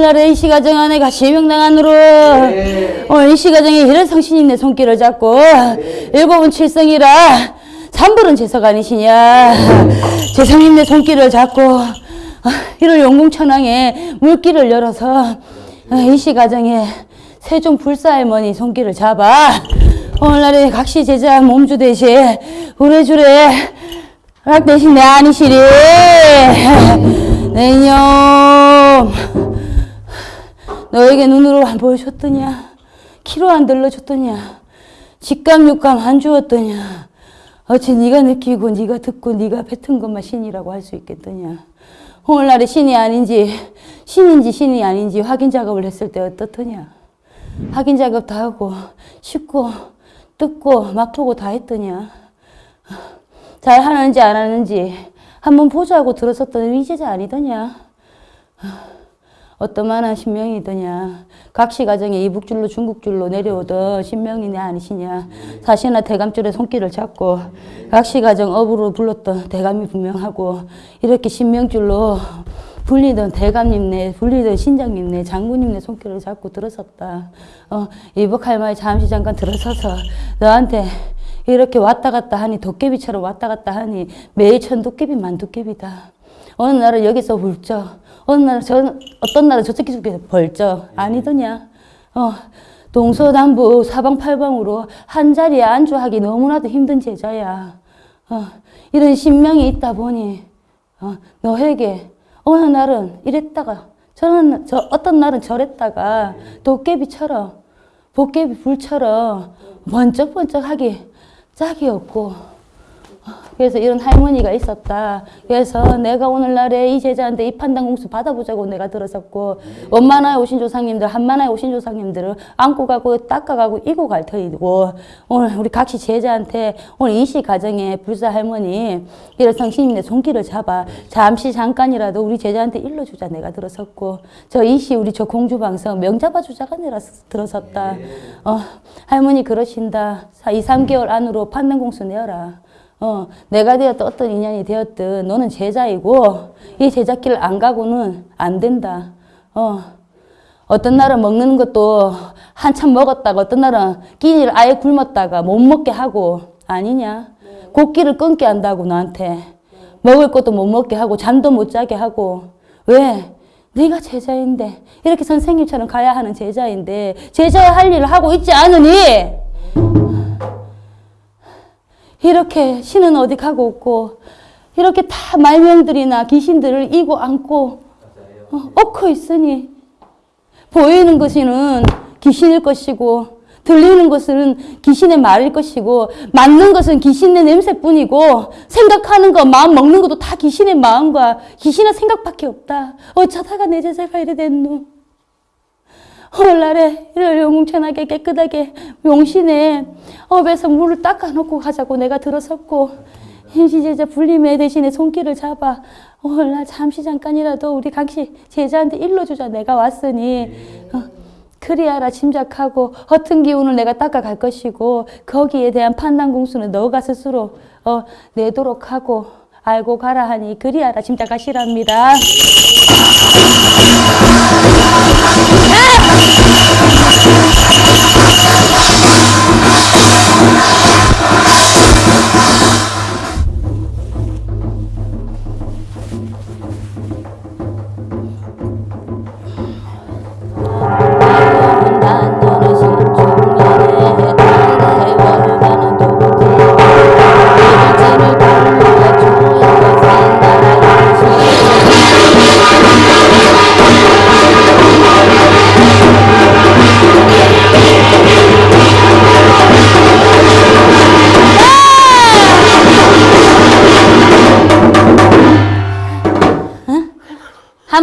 오늘날에 이 시가정 안에 같이 명당안으로. 오늘 이 시가정에 일회성신님 내 손길을 잡고. 일곱은 칠성이라 삼불은 재석 아니시냐. 재성님 내 손길을 잡고 아, 이를 용궁천왕에 물길을 열어서 아, 이 시가정에 세종 불사할머니 손길을 잡아. 오늘날에 각시 제자 몸주 대신 우레주레 락 대신 내 아니시리. 내 이놈 너에게 눈으로 안 보여줬더냐? 키로 안 들러줬더냐? 직감 육감 안 주었더냐? 어찌 네가 느끼고 네가 듣고 네가 뱉은 것만 신이라고 할 수 있겠더냐? 오늘날에 신이 아닌지 신인지 신이 아닌지 확인 작업을 했을 때 어떻더냐? 확인 작업 다 하고 씻고 뜯고 막 보고 다 했더냐? 잘 하는지 안 하는지 한번 보자고 들었었던 위제자 아니더냐 어떠만한 신명이더냐? 각시 가정에 이북줄로 중국줄로 내려오던 신명이 내 아니시냐? 사시나 대감줄에 손길을 잡고 각시 가정 업으로 불렀던 대감이 분명하고 이렇게 신명줄로 불리던 대감님네 불리던 신장님네 장군님네 손길을 잡고 들어섰다. 어, 이북 할머니 잠시 잠깐 들어서서 너한테 이렇게 왔다 갔다 하니 도깨비처럼 왔다 갔다 하니 매일 천 도깨비 만 도깨비다 어느 날은 여기서 불쩍 어느 날은 저, 어떤 날은 저쪽 쪽에 벌쩍. 아니더냐? 어, 동서남북 사방팔방으로 한 자리에 안주하기 너무나도 힘든 제자야. 어, 이런 신명이 있다 보니 어, 너에게 어느 날은 이랬다가 저는 저 어떤 날은 저랬다가 도깨비처럼 도깨비 불처럼 번쩍번쩍하기 짝이 없고 그래서 이런 할머니가 있었다. 그래서 내가 오늘날에 이 제자한테 이 판단 공수 받아보자고 내가 들었었고 원만하에 오신 조상님들 한만하에 오신 조상님들을 안고 가고 닦아가고 이고 갈 터이고 오늘 우리 각시 제자한테 오늘 이시 가정에 불사 할머니 이런 성신님의 손길을 잡아 잠시 잠깐이라도 우리 제자한테 일러주자 내가 들었었고 저 이시 우리 저 공주방성 명잡아주자가 내가 들었었다. 어, 할머니 그러신다. 2, 3개월 안으로 판단 공수 내어라. 어, 내가 되었든 어떤 인연이 되었든 너는 제자이고 이 제자길 안 가고는 안 된다. 어, 어떤 날은 먹는 것도 한참 먹었다가 어떤 날은 끼니를 아예 굶었다가 못 먹게 하고 아니냐. 곡기를 끊게 한다고 너한테. 먹을 것도 못 먹게 하고 잠도 못 자게 하고 왜? 네가 제자인데 이렇게 선생님처럼 가야 하는 제자인데 제자의 할 일을 하고 있지 않으니 이렇게 신은 어디 가고 없고 이렇게 다 말명들이나 귀신들을 이고 안고 어, 엎고 있으니 보이는 것은 귀신일 것이고 들리는 것은 귀신의 말일 것이고 맞는 것은 귀신의 냄새뿐이고 생각하는 것, 마음 먹는 것도 다 귀신의 마음과 귀신의 생각밖에 없다. 어쩌다가 내 제자가 이래 됐노. 오늘날에 이를 영웅천하게 깨끗하게 용신에 업에서 물을 닦아놓고 가자고 내가 들어섰고 임시제자 불림의 대신에 손길을 잡아 오늘날 잠시 잠깐이라도 우리 강씨 제자한테 일러주자 내가 왔으니. 어, 그리하라 짐작하고 허튼 기운을 내가 닦아갈 것이고 거기에 대한 판단 공수는 너가 스스로 어, 내도록 하고 알고 가라 하니 그리하라 짐작하시랍니다. Ah!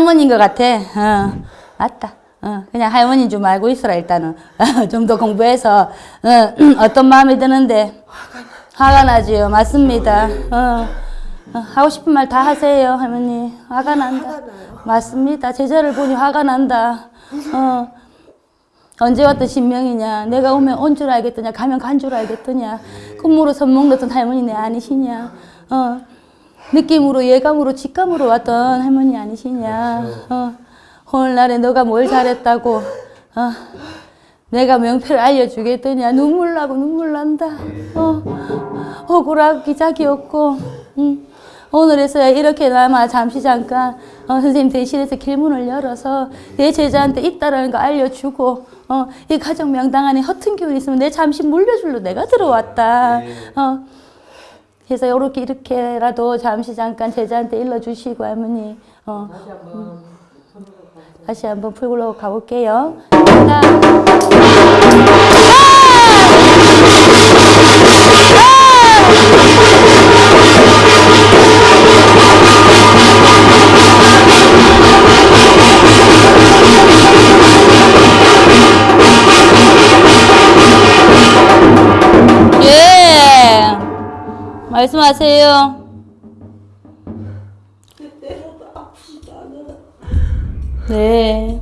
할머니인 것 같아. 어, 맞다. 어, 그냥 할머니인 줄 알고 있어라, 일단은. 좀 더 공부해서, 어, 떤 마음이 드는데. 화가 나지요. 맞습니다. 어, 어, 하고 싶은 말 다 하세요, 할머니. 화가 난다. 맞습니다. 제자를 보니 화가 난다. 어, 언제 왔던 신명이냐. 내가 오면 온 줄 알겠더냐. 가면 간 줄 알겠더냐. 꿈으로 선몽 넣던 할머니네 아니시냐. 어. 느낌으로 예감으로 직감으로 왔던 할머니 아니시냐 어. 오늘날에 너가 뭘 잘했다고 어? 내가 명패를 알려주겠더냐 눈물 나고 눈물 난다 어? 억울하고 기작이 없고 응. 오늘에서야 이렇게나마 잠시 잠깐 어, 선생님 대신해서 길문을 열어서 내 제자한테 있다라는 거 알려주고 어, 이 가정 명당 안에 허튼 기운이 있으면 내 잠시 물려줄로 내가 들어왔다 어, 그래서 이렇게 이렇게라도 잠시 잠깐 제자한테 일러주시고 할머니 어, 음. 다시 한번 풀고 가볼게요. 하나, 말씀하세요. 네.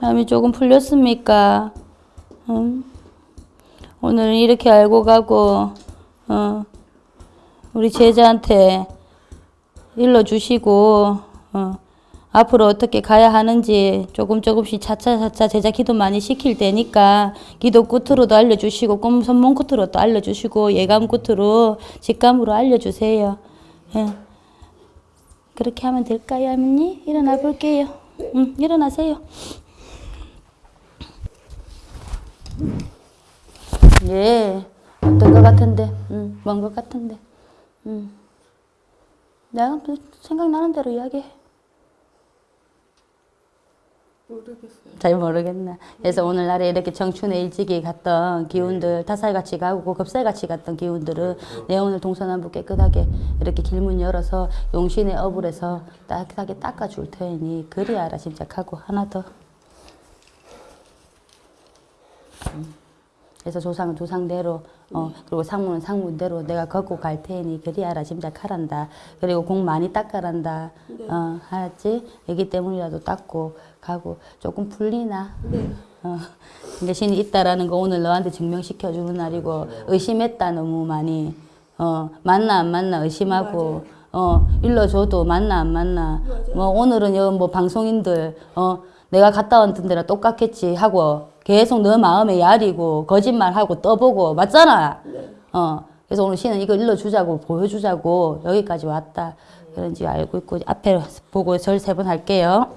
마음이 조금 풀렸습니까? 응? 오늘은 이렇게 알고 가고, 어, 우리 제자한테 일러주시고, 어, 앞으로 어떻게 가야 하는지 조금 조금씩 차차차차 제자 기도 많이 시킬 테니까 기도 끝으로도 알려주시고 꿈 선문 끝으로도 알려주시고 예감 끝으로 직감으로 알려주세요. 예. 그렇게 하면 될까요, 할머니? 일어나 볼게요. 응, 일어나세요. 예, 어떤 것 같은데, 응, 뭔것 같은데, 응. 내가 생각나는 대로 이야기해. 모르겠어요. 잘 모르겠나. 그래서 오늘날에 이렇게 정춘에 일찍이 갔던 기운들, 타살같이 가고 급살같이 갔던 기운들은 내 오늘 동서남북 깨끗하게 이렇게 길문 열어서 용신의 어불에서 따뜻하게 닦아줄 테니 그리 알아 짐작하고 하나 더. 음. 그래서 조상은 조상대로 어 그리고 상무는 상무대로 내가 걷고 갈 테니 그리 알아 짐작하란다. 그리고 공 많이 닦아란다. 어 알았지? 애기 때문이라도 닦고 가고 조금 풀리나? 어, 신이 있다라는 거 오늘 너한테 증명시켜 주는 날이고 의심했다 너무 많이. 어 맞나 안 맞나 의심하고. 어 일러줘도 맞나 안 맞나. 뭐 오늘은 여뭐 방송인들 어 내가 갔다 왔던 데랑 똑같겠지 하고 계속 너 마음에 야리고 거짓말하고 떠보고 맞잖아. 어 그래서 오늘 신은 이거 일러주자고 보여주자고 여기까지 왔다. 그런지 알고 있고 앞에 보고 절 세 번 할게요.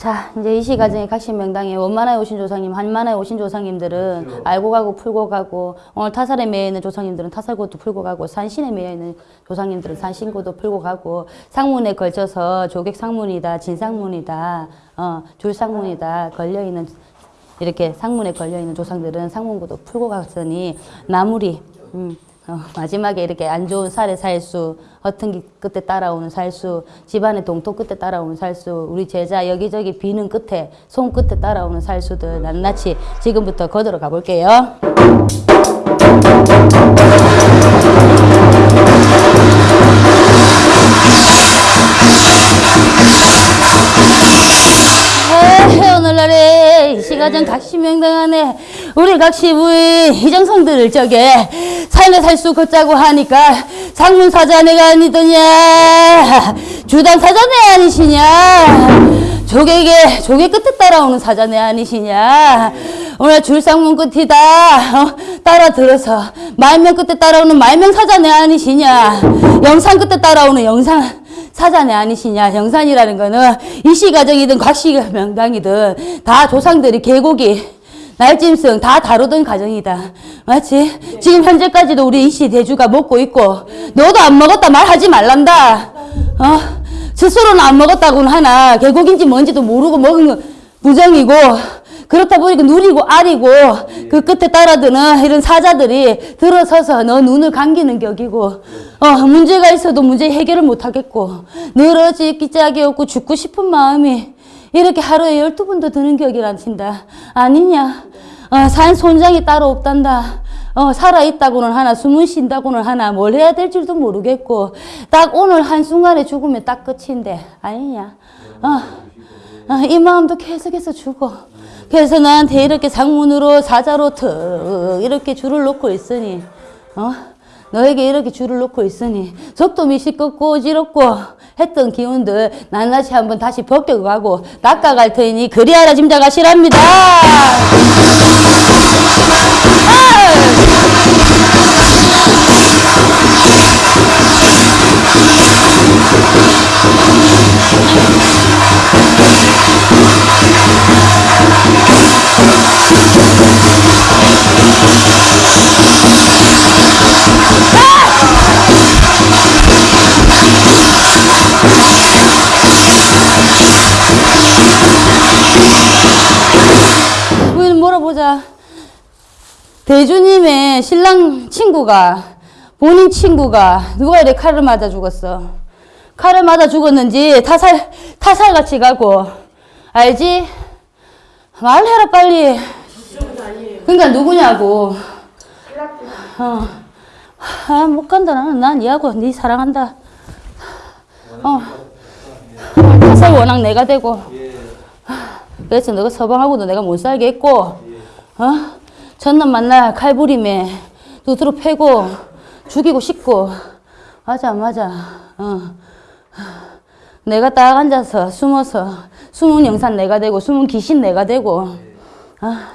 자, 이제 이 시 가정의 각신 명당에 원만하에 오신 조상님, 한만하에 오신 조상님들은 알고 가고 풀고 가고 오늘 타살에 매여 있는 조상님들은 타살고도 풀고 가고 산신에 매여 있는 조상님들은 산신고도 풀고 가고 상문에 걸쳐서 조객 상문이다, 진상문이다, 어, 줄상문이다 걸려 있는 이렇게 상문에 걸려 있는 조상들은 상문고도 풀고 갔으니 나물이 음, 어, 마지막에 이렇게 안 좋은 살의 살수, 허튼 기 끝에 따라오는 살수, 집안의 동토 끝에 따라오는 살수, 우리 제자 여기저기 비는 끝에, 손 끝에 따라오는 살수들 낱낱이 지금부터 거들어 가볼게요. 에헤, 오늘날에 이 시가정 각시명당 안에 우리 각 시부의 희정성들을 저게 삶의 살수 걷자고 하니까 상문사자네가 아니더냐? 주당사자네 아니시냐? 조객의 조객 끝에 따라오는 사자네 아니시냐? 오늘 줄상문 끝이다. 어? 따라 들어서 말명 끝에 따라오는 말명 사자네 아니시냐? 영상 끝에 따라오는 영상 사자네 아니시냐? 영산이라는 거는 이시가정이든 곽시 명당이든 다 조상들이 계곡이 날짐승 다 다루던 가정이다. 맞지? 지금 현재까지도 우리 이씨 대주가 먹고 있고 너도 안 먹었다 말하지 말란다. 어? 스스로는 안 먹었다고는 하나 계곡인지 뭔지도 모르고 먹은 건 부정이고 그렇다 보니까 누리고 아리고 그 끝에 따라드는 이런 사자들이 들어서서 너 눈을 감기는 격이고 어 문제가 있어도 문제 해결을 못 하겠고 늘어지 기 짝이 없고 죽고 싶은 마음이 이렇게 하루에 열두 번도 드는 격이란신다 아니냐 어, 산 손장이 따로 없단다 어, 살아있다고는 하나 숨은 쉰다고는 하나 뭘 해야 될 줄도 모르겠고 딱 오늘 한순간에 죽으면 딱 끝인데 아니냐 어. 아, 이 마음도 계속해서 주고 그래서 나한테 이렇게 상문으로 사자로 턱 이렇게 줄을 놓고 있으니 어? 너에게 이렇게 줄을 놓고 있으니 속도 미시껍고 어지럽고 했던 기운들 낱낱이 한번 다시 벗겨가고 닦아갈 테니 그리하라 짐작하시랍니다. 물어보자. 대주님의 신랑 친구가 본인 친구가 누가 이렇게 칼을 맞아 죽었어. 칼을 맞아 죽었는지 타살 타살같이 가고 알지? 말해라 빨리. 그러니까 누구냐고. 어. 아, 못 간다. 나는 난 니하고 니 사랑한다. 어. 타살 원앙 내가 되고. 그래서 너가 서방하고도 내가 못 살게 했고, 어? 전남 만날 칼부림에 두드러 패고, 죽이고 싶고, 맞아, 맞아, 어. 내가 딱 앉아서 숨어서, 숨은 영산 내가 되고, 숨은 귀신 내가 되고, 아,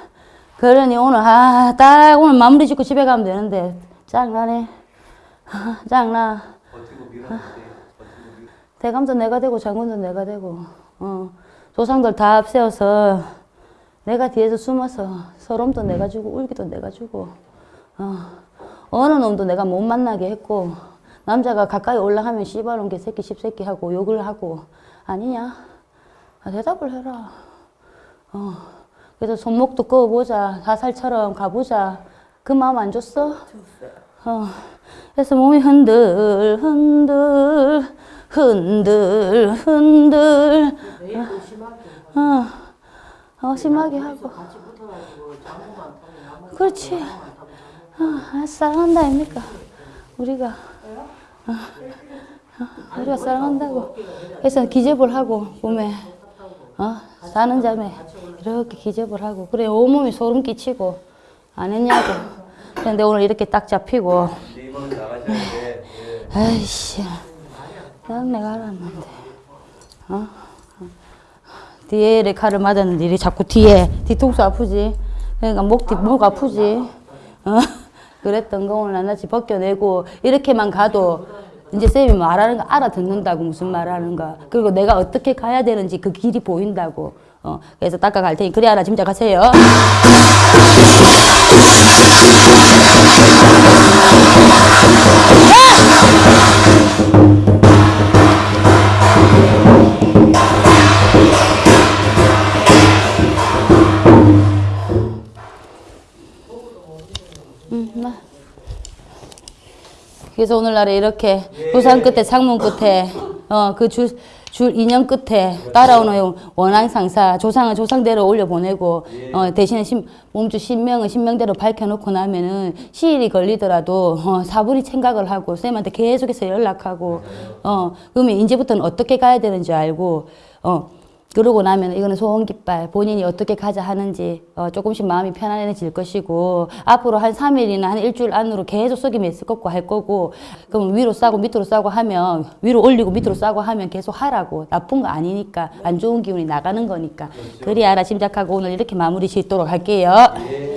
그러니 오늘, 아, 딱 오늘 마무리 짓고 집에 가면 되는데, 짱나네. 아, 짱나. 대감도 내가 되고, 장군도 내가 되고, 어. 조상들 다 앞세워서 내가 뒤에서 숨어서 서름도 내가 주고 울기도 내가 주고 어, 어느 놈도 내가 못 만나게 했고 남자가 가까이 올라가면 씨발놈 개새끼 십새끼 하고 욕을 하고 아니냐? 아, 대답을 해라. 어, 그래서 손목도 꺼보자. 사살처럼 가보자. 그 마음 안 줬어? 어, 그래서 몸이 흔들 흔들 흔들 흔들. 어, 어 심하게 하고. 그렇지. 어, 아, 사랑한다 아닙니까? 우리가. 어, 어, 우리가 사랑한다고. 그래서 기접을 하고 몸에 어, 사는 잠에 이렇게 기접을 하고. 그래 온몸이 소름 끼치고 안 했냐고. 그런데 오늘 이렇게 딱 잡히고. 아이씨. 난 내가 알았는데. 어? 뒤에 칼을 맞았는데 이리 자꾸 뒤에 뒤통수 아프지? 그러니까 목, 뒤, 목 아프지? 어? 그랬던 거 오늘 낱낱이 벗겨내고 이렇게만 가도 이제 쌤이 말하는 거 알아듣는다고 무슨 말하는가. 그리고 내가 어떻게 가야 되는지 그 길이 보인다고. 어, 그래서 닦아갈 테니 그래 하나 짐작하세요. 음, 그래서 오늘날에 이렇게 부산 끝에 상문 끝에 어 그 줄 줄 인연 끝에 따라오는 원한 상사 조상은 조상대로 올려 보내고 어 대신에 신, 몸주 신명은 신명대로 밝혀놓고 나면은 시일이 걸리더라도 어 사부리 생각을 하고 쌤한테 계속해서 연락하고 어 그러면 이제부터는 어떻게 가야 되는지 알고 어 그러고 나면 이거는 소원 깃발 본인이 어떻게 가자 하는지 어, 조금씩 마음이 편안해질 것이고 앞으로 한 3일이나 한 일주일 안으로 계속 속임이 있을 거고 할 거고 그럼 위로 싸고 밑으로 싸고 하면 위로 올리고 밑으로 싸고 하면 계속 하라고 나쁜 거 아니니까 안 좋은 기운이 나가는 거니까 그리 알아 짐작하고 오늘 이렇게 마무리 짓도록 할게요. 예.